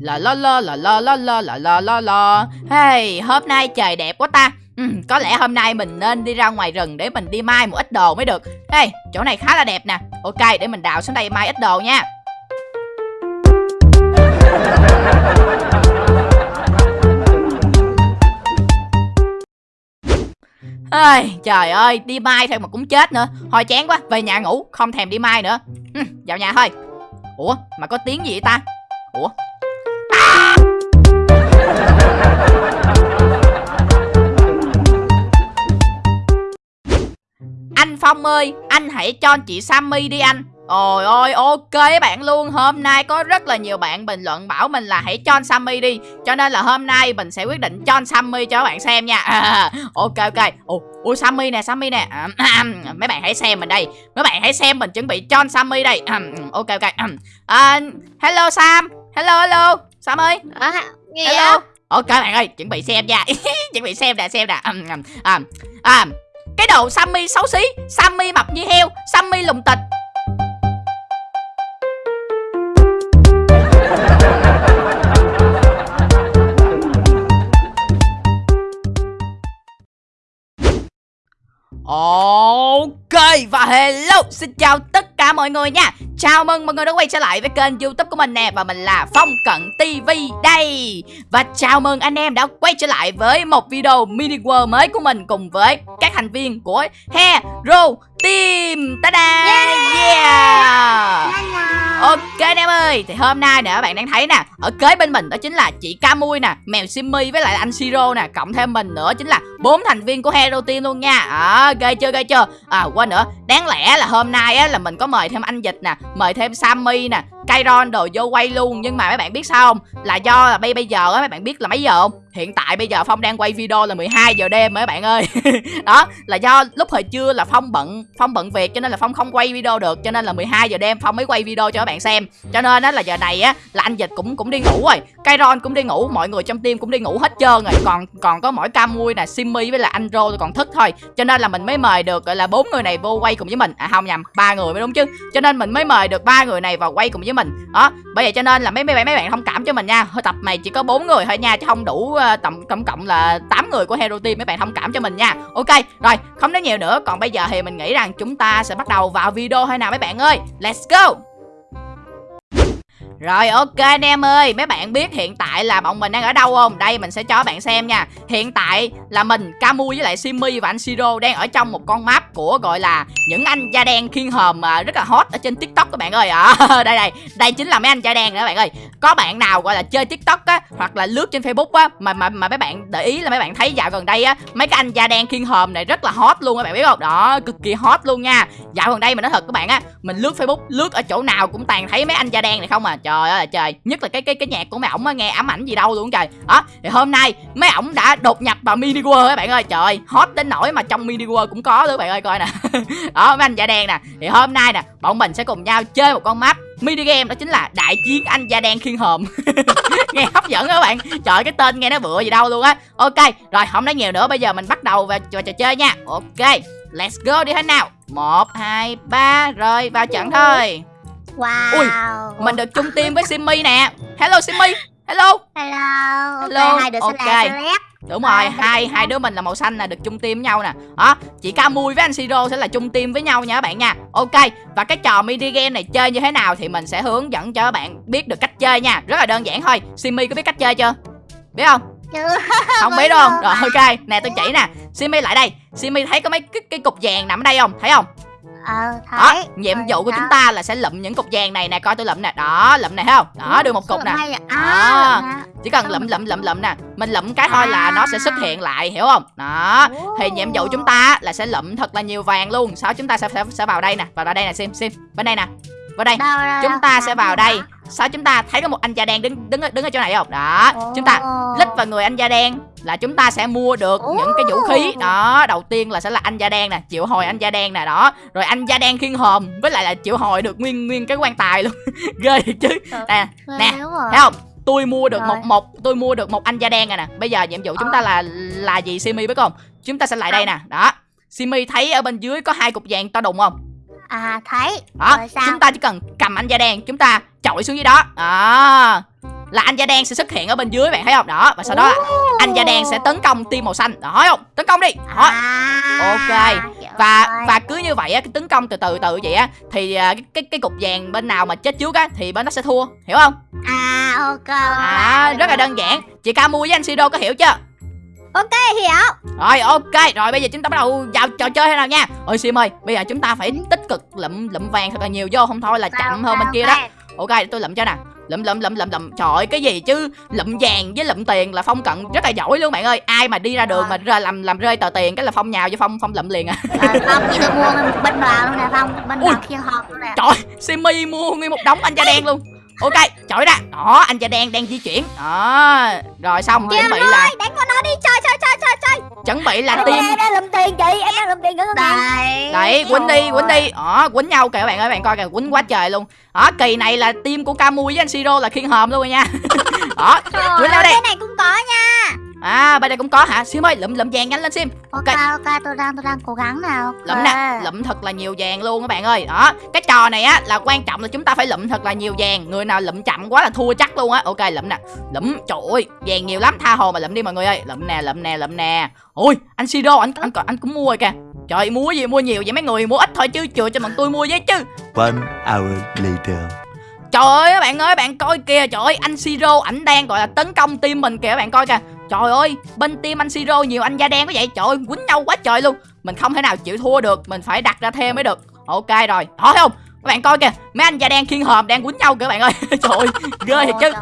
La la la la la la la la la la la Hey, hôm nay trời đẹp quá ta. Ừ, Có lẽ hôm nay mình nên đi ra ngoài rừng để mình đi mai một ít đồ mới được. Hey, chỗ này khá là đẹp nè. Ok, để mình đào xuống đây mai ít đồ nha. Ây, trời ơi, đi mai thôi mà cũng chết nữa. Thôi chán quá, về nhà ngủ, không thèm đi mai nữa. Ừ, Vào nhà thôi. Ủa, mà có tiếng gì vậy ta? Ủa? Anh Phong ơi, anh hãy cho chị Sammy đi anh. Ôi ôi ok bạn luôn. Hôm nay có rất là nhiều bạn bình luận bảo mình là hãy cho Sammy đi. Cho nên là hôm nay mình sẽ quyết định cho Sammy cho các bạn xem nha. À, Ok ok. Ủa, ủa Sammy nè Sammy nè. À, à, Mấy bạn hãy xem mình đây. Mấy bạn hãy xem mình chuẩn bị cho Sammy đây. Ok ok. À, Hello Sam. Hello hello. Sam ơi nghe Hello Ok bạn ơi chuẩn bị xem nha Chuẩn bị xem nè xem nè um, um, um. Um. Cái đầu Sammy xấu xí Sammy mập như heo Sammy lùng tịch Ok và hello Xin chào tất cả mọi người nha Chào mừng mọi người đã quay trở lại với kênh youtube của mình nè Và mình là Phong Cận TV đây Và chào mừng anh em đã quay trở lại với một video mini world mới của mình Cùng với các thành viên của Hero Team Ta-da Yeah. yeah. Hello. Ok anh em ơi Thì hôm nay nè các bạn đang thấy nè Ở kế bên mình đó chính là chị Camui nè Mèo Simmy với lại anh Siro nè Cộng thêm mình nữa chính là bốn thành viên của Hero Team luôn nha à, ghê chưa ghê chưa À quên nữa Đáng lẽ là hôm nay á là mình có mời thêm anh Dịch nè Mời thêm Sammy nè Kairon đồ vô quay luôn, Nhưng mà mấy bạn biết sao không? Là do là bây bây giờ á, mấy bạn biết là mấy giờ không? Hiện tại bây giờ Phong đang quay video là 12 giờ đêm mấy bạn ơi. Đó, là do lúc hồi trưa là Phong bận Phong bận việc cho nên là Phong không quay video được, Cho nên là 12 giờ đêm Phong mới quay video cho các bạn xem. Cho nên á, là giờ này á, là anh Dịch cũng cũng đi ngủ rồi, Kairon cũng đi ngủ, Mọi người trong team cũng đi ngủ hết trơn rồi. Còn còn có mỗi Camui nè Simmy với là anh Rô còn thức thôi. Cho nên là mình mới mời được, gọi là, bốn người này vô quay cùng với mình. À không nhầm, ba người mới đúng chứ. Cho nên mình mới mời được ba người này vào quay cùng với mình. Đó bởi vậy cho nên là mấy mấy bạn mấy bạn thông cảm cho mình nha. Thôi tập này chỉ có bốn người thôi nha Chứ không đủ ờ, uh, tổng tổng cộng là 8 người của Hero Team Mấy bạn thông cảm cho mình nha. Ok rồi không nói nhiều nữa. Còn bây giờ thì mình nghĩ rằng chúng ta sẽ bắt đầu vào video thôi nào mấy bạn ơi? Let's go! Rồi ok anh em ơi, mấy bạn biết hiện tại là bọn mình đang ở đâu không? Đây mình sẽ cho bạn xem nha. Hiện tại là mình, Camu với lại Simmy và anh Siro đang ở trong một con map của gọi là những anh da đen khiên hòm rất là hot ở trên TikTok các bạn ơi. À, đây đây, đây chính là mấy anh da đen nữa các bạn ơi. Có bạn nào gọi là chơi TikTok á hoặc là lướt trên Facebook á mà mà mà mấy bạn để ý là mấy bạn thấy dạo gần đây á mấy cái anh da đen khiên hòm này rất là hot luôn các bạn biết không? Đó, cực kỳ hot luôn nha. Dạo gần đây mình nói thật các bạn á, mình lướt Facebook, lướt ở chỗ nào cũng toàn thấy mấy anh da đen này không à. Trời trời ơi là trời, nhất là cái cái cái nhạc của mấy ổng nghe ám ảnh gì đâu luôn trời. Đó, thì hôm nay mấy ổng đã đột nhập vào mini world các bạn ơi. Trời hot đến nỗi mà trong mini world cũng có luôn các bạn ơi coi nè. đó mấy anh da đen nè. Thì hôm nay nè, bọn mình sẽ cùng nhau chơi một con map mini game đó chính là đại chiến anh da đen khiên hòm nghe hấp dẫn các bạn trời cái tên nghe nó bựa gì đâu luôn á ok rồi không nói nhiều nữa bây giờ mình bắt đầu vào, vào trò chơi nha ok let's go đi hết nào một hai ba rồi vào trận thôi Wow. Ui, mình được chung team với simmy nè. Hello simmy hello. Hello. Hello, Ok, hai đứa ok. sẽ là đúng rồi hai hai đứa mình là màu xanh là được chung team với nhau nè. Đó chị Camui với anh Siro sẽ là chung team với nhau nha các bạn nha. Ok và cái trò mini game này chơi như thế nào thì mình sẽ hướng dẫn cho các bạn biết được cách chơi nha. Rất là đơn giản thôi. Simmy có biết cách chơi chưa? Biết không? Chưa. không biết đúng không rồi ok. Nè tôi chỉ nè. Simmy lại đây. Simmy thấy có mấy cái, cái cục vàng nằm ở đây không? Thấy không Ờ, đó thấy. nhiệm Rồi, vụ của đó. chúng ta là sẽ lụm những cục vàng này nè coi tôi lụm nè. Đó lụm này thấy không? Đó được một cục nè. à. Đó. À, chỉ cần lụm lụm? lụm lụm nè. Mình lụm cái thôi là nó sẽ xuất hiện lại hiểu không? Đó thì nhiệm vụ chúng ta là sẽ lụm thật là nhiều vàng luôn. Sau chúng ta sẽ sẽ, sẽ vào đây nè. Vào đây nè sim sim. Bên đây nè. Vào đây. Đâu, đâu, chúng đâu. ta sẽ vào đây. sau chúng ta thấy có một anh da đen đứng đứng ở- đứng ở chỗ này không? Đó chúng ta lít vào người anh da đen là chúng ta sẽ mua được những cái vũ khí. Đó đầu tiên là sẽ là anh da đen nè chịu hồi anh da đen nè đó. Rồi anh da đen khiên hòm với lại là chịu hồi được nguyên nguyên cái quan tài luôn. Ghê thiệt chứ. Nè nè, rồi. thấy không? Tôi mua được Rồi. một một tôi mua được một anh da đen này nè. Bây giờ nhiệm vụ chúng ta là là gì simi biết không chúng ta sẽ lại đây nè đó. Simi thấy ở bên dưới có hai cục vàng to đùng không? À, thấy. đó Rồi sao? chúng ta chỉ cần cầm anh da đen chúng ta chọi xuống dưới đó. Đó là anh da đen sẽ xuất hiện ở bên dưới bạn thấy không? Đó và sau đó anh da đen sẽ tấn công team màu xanh. Đó thấy không? Tấn công đi. Đó. À, Ok. hiểu và và cứ như vậy á cái tấn công từ từ từ vậy á thì à, cái, cái cái cục vàng bên nào mà chết trước á thì bên đó sẽ thua. Hiểu không? À ok. À rất là đơn giản. Chị ca mua với anh siro có hiểu chưa? Ok hiểu. Rồi ok. Rồi bây giờ chúng ta bắt đầu vào trò chơi thế nào nha? Ôi sim ơi bây giờ chúng ta phải tích cực lụm lụm vàng thật là nhiều vô. Không thôi là chậm hơn bên kia đó. ok để tôi lụm cho nè lụm lụm lụm lụm lụm. Trời ơi cái gì chứ? Lụm vàng với lụm tiền là phong cận rất là giỏi luôn bạn ơi. Ai mà đi ra đường mà rơi làm làm rơi tờ tiền cái là phong nhào cho phong phong lụm liền à. Rồi Phong chỉ tôi mua bên vào luôn nè Phong. Bên vào kia hộp luôn nè. Trời simi mua nguyên một đống anh da đen luôn. Ok chọi ra. Đó anh da đen đang di chuyển. Đó rồi xong chuẩn bị là Đánh con nó đi chơi chuẩn bị là Em team đang lụm tiền chị Em đang lụm tiền nữa Đấy đấy quýnh đi quýnh đi. Đó quýnh nhau kìa các bạn ơi bạn coi kìa quýnh quá trời luôn. Đó kỳ này là team của Camui với anh Siro là khiên hòm luôn rồi nha. Đó Quýnh nhau đi. Cái này cũng có nha à bên đây cũng có hả? Sim ơi lụm lụm vàng nhanh lên sim. Ok Ok. tôi đang tôi đang cố gắng nào. Lụm nè lụm thật là nhiều vàng luôn các bạn ơi. Đó cái trò này á là quan trọng là chúng ta phải lụm thật là nhiều vàng. Người nào lụm chậm quá là thua chắc luôn á. Ok lụm nè. Lụm trời ơi vàng nhiều lắm. Tha hồ mà lụm đi mọi người ơi. Lụm nè lụm nè lụm nè. Ôi anh Siro anh anh anh cũng mua rồi kìa. Trời mua gì? Mua nhiều vậy mấy người? Mua ít thôi chứ chừa cho bọn tôi mua với chứ. One hour later. Trời ơi các bạn ơi bạn coi kìa. Trời ơi anh Siro ảnh đang gọi là tấn công team mình kìa các bạn coi kìa Trời ơi bên team anh Siro nhiều anh da đen quá vậy? Trời ơi quýnh nhau quá trời luôn. Mình không thể nào chịu thua được Mình phải đặt ra thêm mới được. Ok rồi. Đó thấy không? Các bạn coi kìa mấy anh da đen khiên hòm đang quýnh nhau kìa các bạn ơi. Trời ơi ghê thiệt chứ.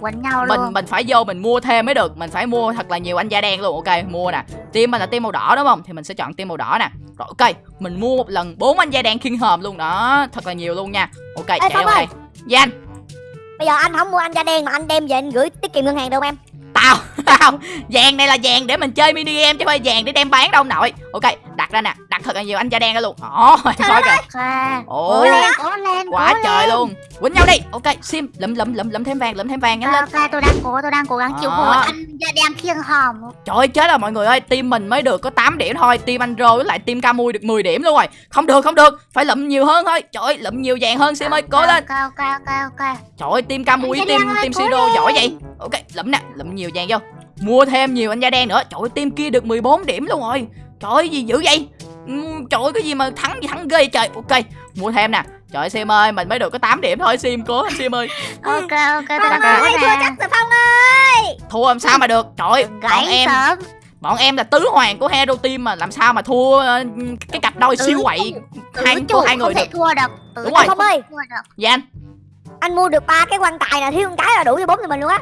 quấn nhau mình mình phải vô mình mua thêm mới được. Mình phải mua thật là nhiều anh da đen luôn. Ok mua nè. Team mình là team màu đỏ đúng không? Thì mình sẽ chọn team màu đỏ nè. Rồi ok. Mình mua một lần bốn anh da đen khiên hòm luôn. Đó thật là nhiều luôn nha. Ok chạy Phong vô đây. dạ anh. Bây giờ anh không mua anh da đen mà anh đem về anh gửi tiết kiệm ngân hàng đâu em? Tao tao vàng này là vàng để mình chơi mini game chứ không phải vàng để đem bán đâu nội. Ok đặt ra nè đặt thật là nhiều anh da đen ra luôn. Đó coi kìa. Ồ. Quá trời luôn. Quýnh nhau đi. Ok sim lụm lụm lụm lụm thêm vàng lụm thêm vàng nhanh lên. Ok tôi đang cố tôi đang cố gắng chịu Đó. hồi anh da đen khiêng hòm. Trời ơi chết rồi mọi người ơi Team mình mới được có 8 điểm thôi. Team anh Rô với lại team Camui được 10 điểm luôn rồi. Không được không được. Phải lụm nhiều hơn thôi. Trời ơi lụm nhiều vàng hơn Sim ơi. Cố lên. Ok ok ok. Ok Trời ơi team Camui với Anh da team team Siro giỏi vậy Ok lụm nè lụm nhiều vàng vô. Mua thêm nhiều anh da đen nữa. Trời ơi team kia được 14 điểm luôn rồi. Trời ơi gì dữ vậy? Ừm, Trời ơi cái gì mà thắng gì thắng ghê vậy trời. Ok mua thêm nè. Trời ơi Sim ơi mình mới được có 8 điểm thôi Sim cố lên Sim ơi. Ok ok tôi cố nè Thua chắc rồi Phong ơi. Thua làm sao mà được? Trời ơi bọn em sớm. Bọn em là tứ hoàng của Hero Team mà làm sao mà thua ờ, cái cặp đôi Tứ siêu quậy hai Tứ của hai người không thể được. thua được. Tứ Đúng rồi. Phong ơi. Thua được Dạ anh. Anh mua được ba cái quan tài là thiếu một cái là đủ cho bốn người mình luôn á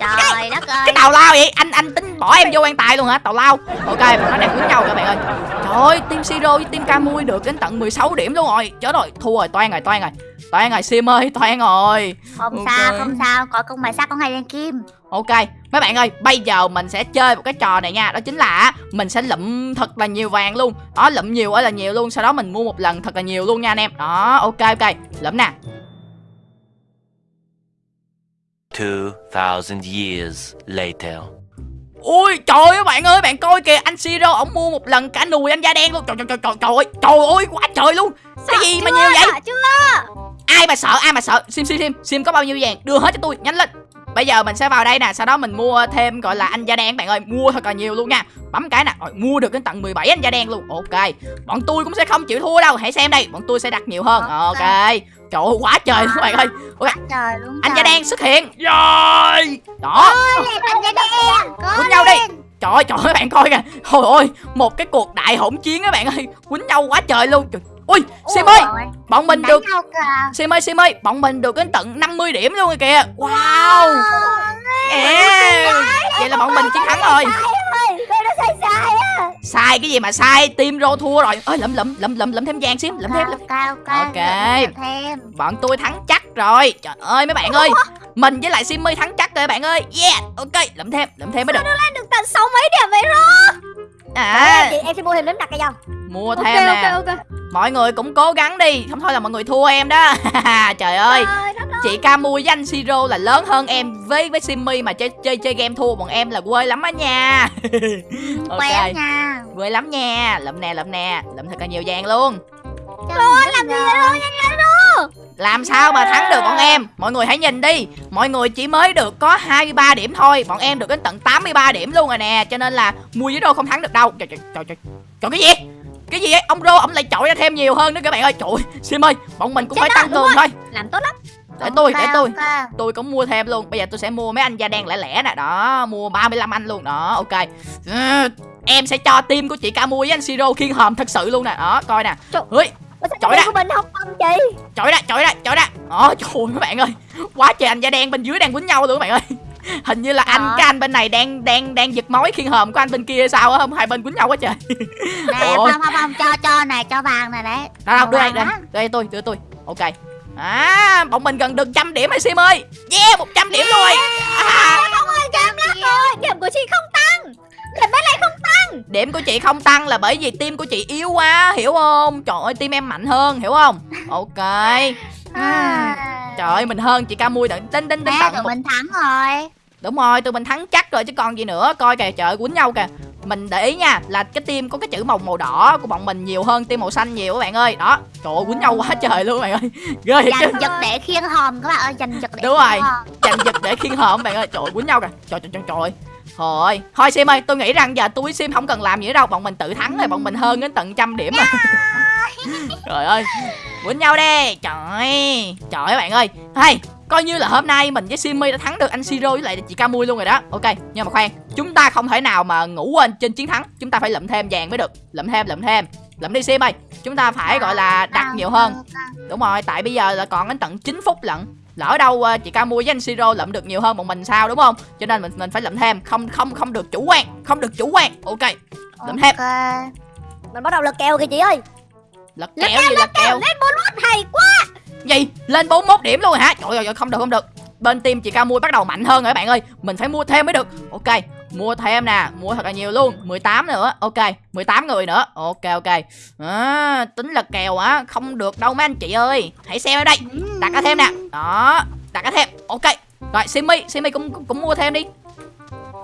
trời đất ơi. cái tàu lao vậy? Anh anh tính bỏ em vô quan tài luôn hả? Tàu lao. Ok bọn nó đang quýnh nhau các bạn ơi. Trời ơi team siro với team camui được đến tận 16 điểm luôn rồi. Chết rồi thua rồi toan rồi toan rồi. Toan rồi sim ơi toan rồi. Không Ok. sao không sao. Có công bài sắt có hai lên kim. Ok mấy bạn ơi bây giờ mình sẽ chơi một cái trò này nha. Đó chính là mình sẽ lụm thật là nhiều vàng luôn. Đó lụm nhiều ơi là nhiều luôn. Sau đó mình mua một lần thật là nhiều luôn nha anh em. Đó ok ok. Lụm nè 2,000 years later. Ui trời ơi bạn ơi bạn coi kìa anh Siro ổng mua một lần cả nùi anh da đen luôn. Trời trời trời trời trời ơi trời ơi quá trời luôn. Cái gì mà nhiều vậy? Sợ chưa? Ai mà sợ ai mà sợ? Sim sim sim sim có bao nhiêu vàng? Đưa hết cho tôi nhanh lên. Bây giờ mình sẽ vào đây nè sau đó mình mua thêm gọi là anh da đen bạn ơi. Mua thật là nhiều luôn nha. Bấm cái nè. Rồi mua được đến tận 17 anh da đen luôn. Ok. Bọn tôi cũng sẽ không chịu thua đâu. Hãy xem đây bọn tôi sẽ đặt nhiều hơn. Ok trời ơi quá trời luôn bạn ơi. Ok trời đúng anh da đen xuất hiện. Rồi. Đó. Lên, anh da đen. Quýnh nhau đi. Trời ơi, trời ơi bạn coi kìa. Trời ơi một cái cuộc đại hỗn chiến á bạn ơi. Quýnh nhau quá trời luôn. Trời. Ui Sim ơi Ôi, bọn mình được. Sim ơi Sim ơi bọn mình được đến tận 50 điểm luôn rồi kìa. Wow. Yeah. Vậy là bọn mình chiến thắng rồi Sai cái gì mà sai? Team Rô thua rồi. Ơi lụm lụm lụm lụm lụm thêm vàng Sim lụm thêm lụm. cao Ok. thêm. Bọn tôi thắng chắc rồi. Trời ơi mấy bạn ơi. Mình với lại Simmy thắng chắc rồi bạn ơi. Yeah ok. Lụm thêm lụm thêm mới được. lên được tận sáu mấy điểm vậy rồi À. Em sẽ mua thêm nấm đặt cây dòng. Mua thêm nè. Mọi người cũng cố gắng đi. Không thôi là mọi người thua em đó. Trời ơi. Chị Camu với anh Siro là lớn hơn em Với với Simmy mà chơi chơi chơi game thua Bọn em là quê lắm á nha. Ok. Nha Quê lắm nha. Lụm nè lụm nè. Lụm thật là nhiều vàng luôn. Rồi làm gì vậy? nhanh lên Làm sao mà thắng được bọn em? Mọi người hãy nhìn đi. Mọi người chỉ mới được có 23 điểm thôi. Bọn em được đến tận 83 điểm luôn rồi nè. Cho nên là mua với đô không thắng được đâu. Trời trời trời trời. Trời cái gì cái gì vậy? Ông rô ông lại chọi ra thêm nhiều hơn nữa các bạn ơi. Trời ơi, sim ơi bọn mình cũng Chết phải tăng cường thôi. Làm tốt lắm. Để tôi để tôi. tôi cũng mua thêm luôn. Bây giờ tôi sẽ mua mấy anh da đen lẻ lẻ nè. Đó mua 35 anh luôn. Đó ok. Ừ, em sẽ cho team của chị ca với anh siro khiên hòm thật sự luôn nè đó coi nè Trời cái đất. của mình không bằng chị chọi ra chọi ra chọi ra đó trời các bạn ơi quá trời anh da đen bên dưới đang quýnh nhau luôn các bạn ơi hình như là anh Trời. cái anh bên này đang đang đang giật mối khiên hòm của anh bên kia sao á không hai bên quýnh nhau quá trời Nè, không, không, không, cho, cho này, cho vàng này đấy. đâu đâu đưa đây vàng đây đây tôi đưa tôi ok à bọn mình gần được trăm điểm rồi sim ơi yeah 100 điểm rồi à, không ơi kém lắm rồi điểm của chị không tăng điểm bên này không điểm của chị không tăng là bởi vì tim của chị yếu quá hiểu không? Trời ơi tim em mạnh hơn hiểu không? Ok. À. trời ơi mình hơn chị ca mui tận tính tính tính tận tụi mình thắng rồi. đúng rồi tụi mình thắng chắc rồi chứ còn gì nữa. Coi kìa trời quýnh nhau kìa. Mình để ý nha là cái tim có cái chữ màu màu đỏ của bọn mình nhiều hơn tim màu xanh nhiều các bạn ơi. Đó trời ơi quýnh nhau quá trời luôn các bạn ơi. Ghê thiệt chứ. Giành giật để khiêng hòm các bạn ơi, giành giật để Đúng rồi. giành giật để khiên hòm bạn ơi. Trời ơi, quýnh nhau kìa. Trời trời trời trời Thôi, thôi Sim ơi, tôi nghĩ rằng giờ tôi Sim không cần làm gì nữa đâu. Bọn mình tự thắng rồi, bọn mình hơn đến tận trăm điểm rồi. Trời ơi, quýnh nhau đi. Trời trời ơi bạn ơi. Hay, coi như là hôm nay mình với Simmy đã thắng được anh Siro với lại chị Camui luôn rồi đó. Ok, nhưng mà khoan Chúng ta không thể nào mà ngủ quên trên chiến thắng. Chúng ta phải lượm thêm vàng mới được. Lượm thêm, lượm thêm. Lượm đi Sim ơi. Chúng ta phải gọi là đặt nhiều hơn. Đúng rồi, tại bây giờ là còn đến tận 9 phút lận lỡ đâu ờ, chị Camu với anh Siro lượm được nhiều hơn bọn mình sao đúng không? Cho nên mình mình phải lượm thêm. Không không không được chủ quan không được chủ quan. Ok lượm thêm. Ok. mình bắt đầu lật kèo kìa chị ơi. Lật Lật kèo gì lật kèo lên bốn lót hay quá. Gì? Lên 41 điểm luôn hả? Trời ơi không được không được. Bên team chị Camu bắt đầu mạnh hơn rồi các bạn ơi. Mình phải mua thêm mới được. Ok mua thêm nè mua thật là nhiều luôn. 18 nữa ok. 18 người nữa ok ok. À, tính lật kèo á không được đâu mấy anh chị ơi. Hãy xem ở đây đặt cái thêm nè. Đó đặt cái thêm ok. Rồi Simmy Simmy cũng cũng, cũng mua thêm đi.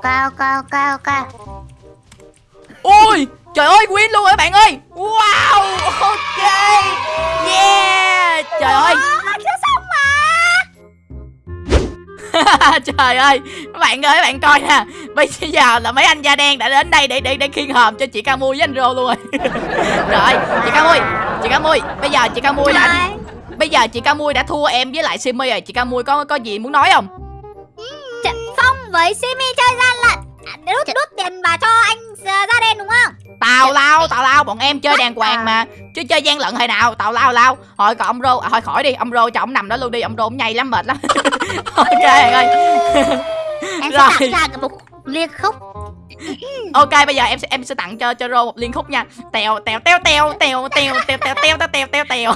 Cao, cao, cao, cao. ôi trời ơi win luôn các bạn ơi? Wow ok. Yeah trời ơi. Chưa xong mà. Trời ơi các bạn ơi các bạn coi nè bây giờ là mấy anh da đen đã đến đây để để để khiên hòm cho chị ca mui với anh rô luôn rồi. Rồi chị ca mui chị ca mui bây giờ chị ca mui đã Rồi. bây giờ chị ca mui đã thua em với lại simmy rồi. Chị ca mui có có gì muốn nói không? Trận Phong với Simi chơi gian lận. À, Đút đút tiền vào cho anh uh, da đen đúng không? Tào lao tào lao bọn em chơi đàng hoàng mà. Chứ chơi gian lận hồi nào tào lao lao. Thôi còn ông rô à, thôi khỏi đi ông rô cho ông nằm đó luôn đi ông rô ông nhây lắm mệt lắm. Ok ơi Em sẽ Rồi. tặng ra một liên khúc. ok bây giờ em sẽ em sẽ tặng cho cho rô một liên khúc nha tèo tèo tèo tèo tèo tèo tèo tèo tèo tèo tèo tèo tèo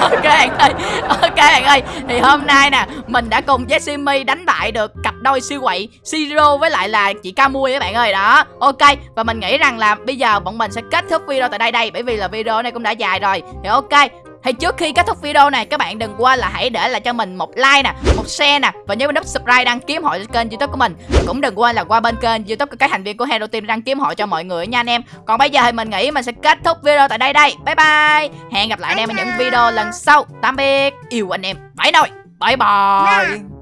ok bạn ơi ok bạn ơi thì hôm nay nè mình đã cùng với simi đánh bại được cặp đôi siêu quậy Siro với lại là chị Camui các bạn ơi đó ok và mình nghĩ rằng là bây giờ bọn mình sẽ kết thúc video tại đây đây bởi vì là video này cũng đã dài rồi thì ok thì trước khi kết thúc video này các bạn đừng quên là hãy để lại cho mình một like nè, một share nè và nhớ nút subscribe đăng ký hội cho kênh YouTube của mình. Và cũng đừng quên là qua bên kênh YouTube của các thành viên của Hero Team đăng ký hội cho mọi người nha anh em. Còn bây giờ thì mình nghĩ mình sẽ kết thúc video tại đây đây. Bye bye. Hẹn gặp lại anh em ở những video lần sau. Tạm biệt. Yêu anh em. Bye nồi. Bye bye.